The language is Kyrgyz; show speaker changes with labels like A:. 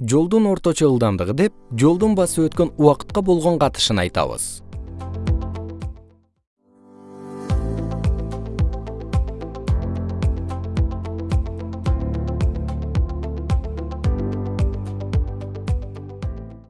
A: жолдун орточо ылдамдыгы деп жолдун басып өткөн убакытка болгон катышын айтабыз.